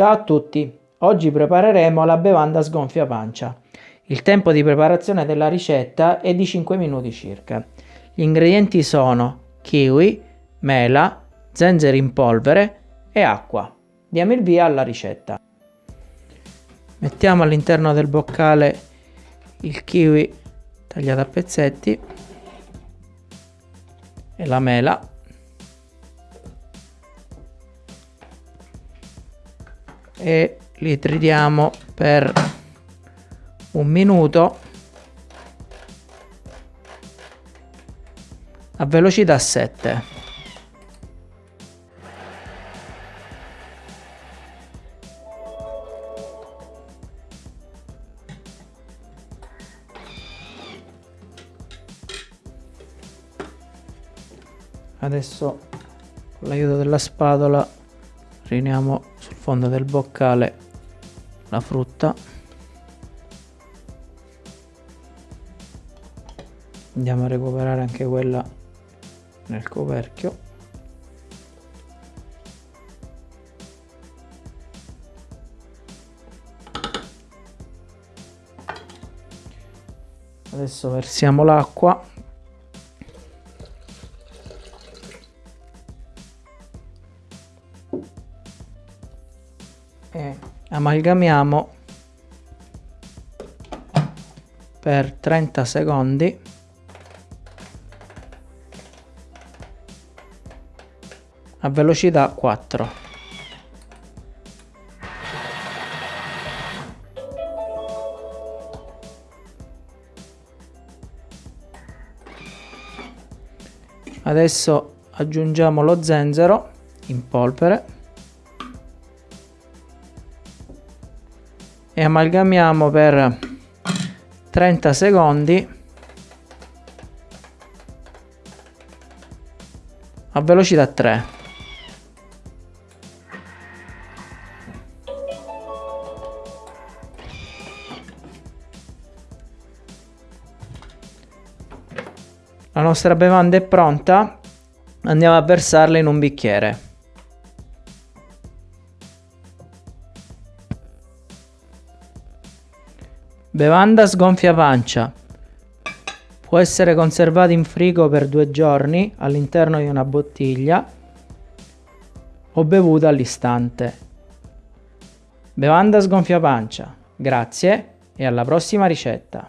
Ciao a tutti! Oggi prepareremo la bevanda sgonfia pancia. Il tempo di preparazione della ricetta è di 5 minuti circa. Gli ingredienti sono kiwi, mela, zenzero in polvere e acqua. Diamo il via alla ricetta. Mettiamo all'interno del boccale il kiwi tagliato a pezzetti e la mela e li tritiamo per un minuto a velocità 7 adesso con l'aiuto della spatola riuniamo sul fondo del boccale la frutta. Andiamo a recuperare anche quella nel coperchio. Adesso versiamo l'acqua e amalgamiamo per 30 secondi. A velocità 4 adesso aggiungiamo lo zenzero in polvere e amalgamiamo per 30 secondi. A velocità 3 la nostra bevanda è pronta. Andiamo a versarla in un bicchiere Bevanda sgonfia pancia. Può essere conservata in frigo per due giorni all'interno di una bottiglia o bevuta all'istante. Bevanda sgonfia pancia. Grazie e alla prossima ricetta.